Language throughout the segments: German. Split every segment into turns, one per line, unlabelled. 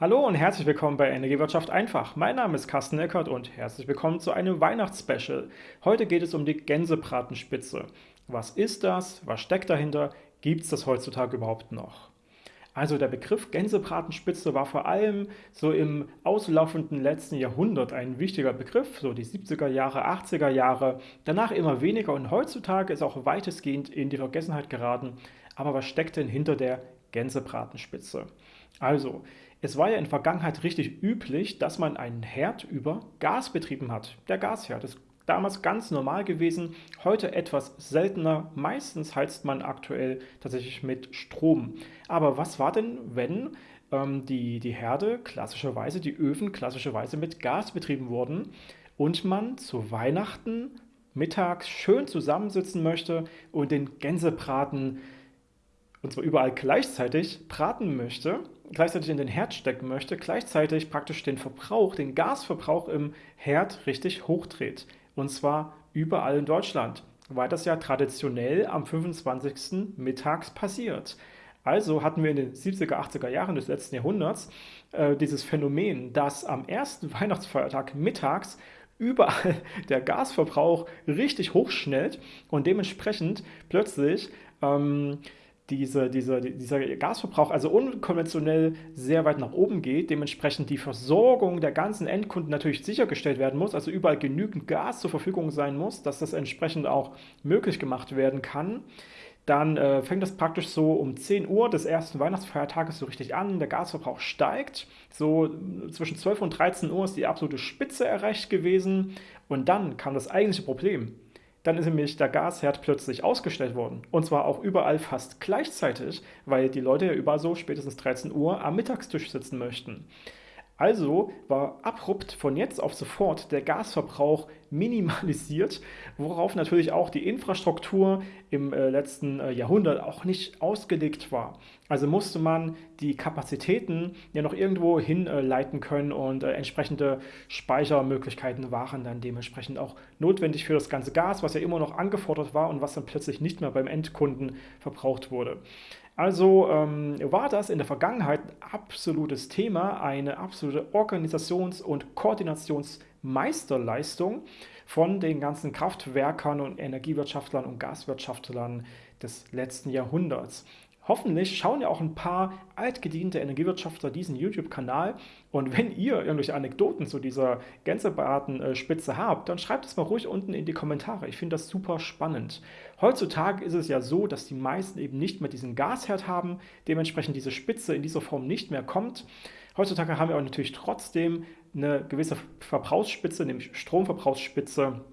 Hallo und herzlich willkommen bei Energiewirtschaft einfach. Mein Name ist Carsten Eckert und herzlich willkommen zu einem Weihnachtsspecial. Heute geht es um die Gänsebratenspitze. Was ist das? Was steckt dahinter? Gibt es das heutzutage überhaupt noch? Also der Begriff Gänsebratenspitze war vor allem so im auslaufenden letzten Jahrhundert ein wichtiger Begriff, so die 70er Jahre, 80er Jahre, danach immer weniger und heutzutage ist auch weitestgehend in die Vergessenheit geraten. Aber was steckt denn hinter der Gänsebratenspitze? Also, es war ja in der Vergangenheit richtig üblich, dass man einen Herd über Gas betrieben hat. Der Gasherd ist damals ganz normal gewesen, heute etwas seltener. Meistens heizt man aktuell tatsächlich mit Strom. Aber was war denn, wenn ähm, die, die Herde klassischerweise, die Öfen klassischerweise mit Gas betrieben wurden und man zu Weihnachten mittags schön zusammensitzen möchte und den Gänsebraten und zwar überall gleichzeitig braten möchte, gleichzeitig in den Herd stecken möchte, gleichzeitig praktisch den Verbrauch, den Gasverbrauch im Herd richtig hochdreht. Und zwar überall in Deutschland, weil das ja traditionell am 25. mittags passiert. Also hatten wir in den 70er, 80er Jahren des letzten Jahrhunderts äh, dieses Phänomen, dass am ersten Weihnachtsfeiertag mittags überall der Gasverbrauch richtig hochschnellt und dementsprechend plötzlich ähm, diese, diese, dieser Gasverbrauch also unkonventionell sehr weit nach oben geht, dementsprechend die Versorgung der ganzen Endkunden natürlich sichergestellt werden muss, also überall genügend Gas zur Verfügung sein muss, dass das entsprechend auch möglich gemacht werden kann. Dann äh, fängt das praktisch so um 10 Uhr des ersten Weihnachtsfeiertages so richtig an, der Gasverbrauch steigt. So zwischen 12 und 13 Uhr ist die absolute Spitze erreicht gewesen und dann kam das eigentliche Problem. Dann ist nämlich der Gasherd plötzlich ausgestellt worden. Und zwar auch überall fast gleichzeitig, weil die Leute ja überall so spätestens 13 Uhr am Mittagstisch sitzen möchten. Also war abrupt von jetzt auf sofort der Gasverbrauch minimalisiert, worauf natürlich auch die Infrastruktur im äh, letzten äh, Jahrhundert auch nicht ausgelegt war. Also musste man die Kapazitäten ja noch irgendwo hinleiten äh, können und entsprechende Speichermöglichkeiten waren dann dementsprechend auch notwendig für das ganze Gas, was ja immer noch angefordert war und was dann plötzlich nicht mehr beim Endkunden verbraucht wurde. Also ähm, war das in der Vergangenheit ein absolutes Thema, eine absolute Organisations- und Koordinationsmeisterleistung von den ganzen Kraftwerkern und Energiewirtschaftlern und Gaswirtschaftlern des letzten Jahrhunderts. Hoffentlich schauen ja auch ein paar altgediente Energiewirtschaftler diesen YouTube-Kanal und wenn ihr irgendwelche Anekdoten zu dieser Gänsebratenspitze habt, dann schreibt es mal ruhig unten in die Kommentare. Ich finde das super spannend. Heutzutage ist es ja so, dass die meisten eben nicht mehr diesen Gasherd haben, dementsprechend diese Spitze in dieser Form nicht mehr kommt. Heutzutage haben wir auch natürlich trotzdem eine gewisse Verbrauchsspitze, nämlich Stromverbrauchsspitze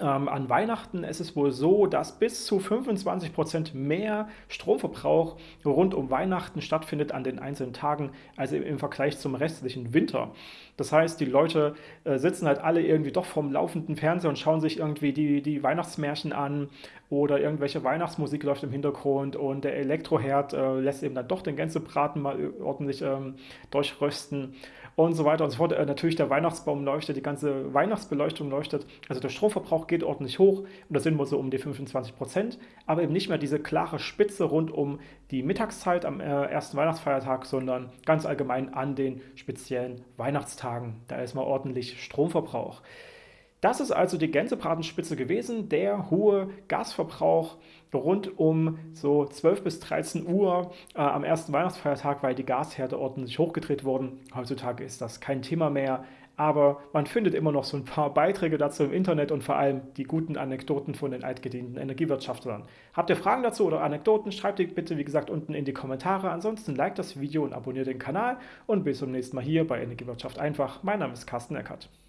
ähm, an Weihnachten ist es wohl so, dass bis zu 25% mehr Stromverbrauch rund um Weihnachten stattfindet an den einzelnen Tagen, als im Vergleich zum restlichen Winter. Das heißt, die Leute äh, sitzen halt alle irgendwie doch vorm laufenden Fernseher und schauen sich irgendwie die, die Weihnachtsmärchen an oder irgendwelche Weihnachtsmusik läuft im Hintergrund und der Elektroherd äh, lässt eben dann doch den Gänsebraten mal ordentlich ähm, durchrösten und so weiter und so fort. Äh, natürlich der Weihnachtsbaum leuchtet, die ganze Weihnachtsbeleuchtung leuchtet, also der Stromverbrauch geht ordentlich hoch und da sind wir so um die 25 Prozent, aber eben nicht mehr diese klare Spitze rund um die Mittagszeit am äh, ersten Weihnachtsfeiertag, sondern ganz allgemein an den speziellen Weihnachtstagen. Da ist mal ordentlich Stromverbrauch. Das ist also die Gänsebratenspitze gewesen, der hohe Gasverbrauch rund um so 12 bis 13 Uhr äh, am ersten Weihnachtsfeiertag, weil die Gasherde ordentlich hochgedreht wurden. Heutzutage ist das kein Thema mehr, aber man findet immer noch so ein paar Beiträge dazu im Internet und vor allem die guten Anekdoten von den altgedienten Energiewirtschaftlern. Habt ihr Fragen dazu oder Anekdoten, schreibt die bitte wie gesagt unten in die Kommentare. Ansonsten like das Video und abonniert den Kanal und bis zum nächsten Mal hier bei Energiewirtschaft einfach. Mein Name ist Carsten Eckert.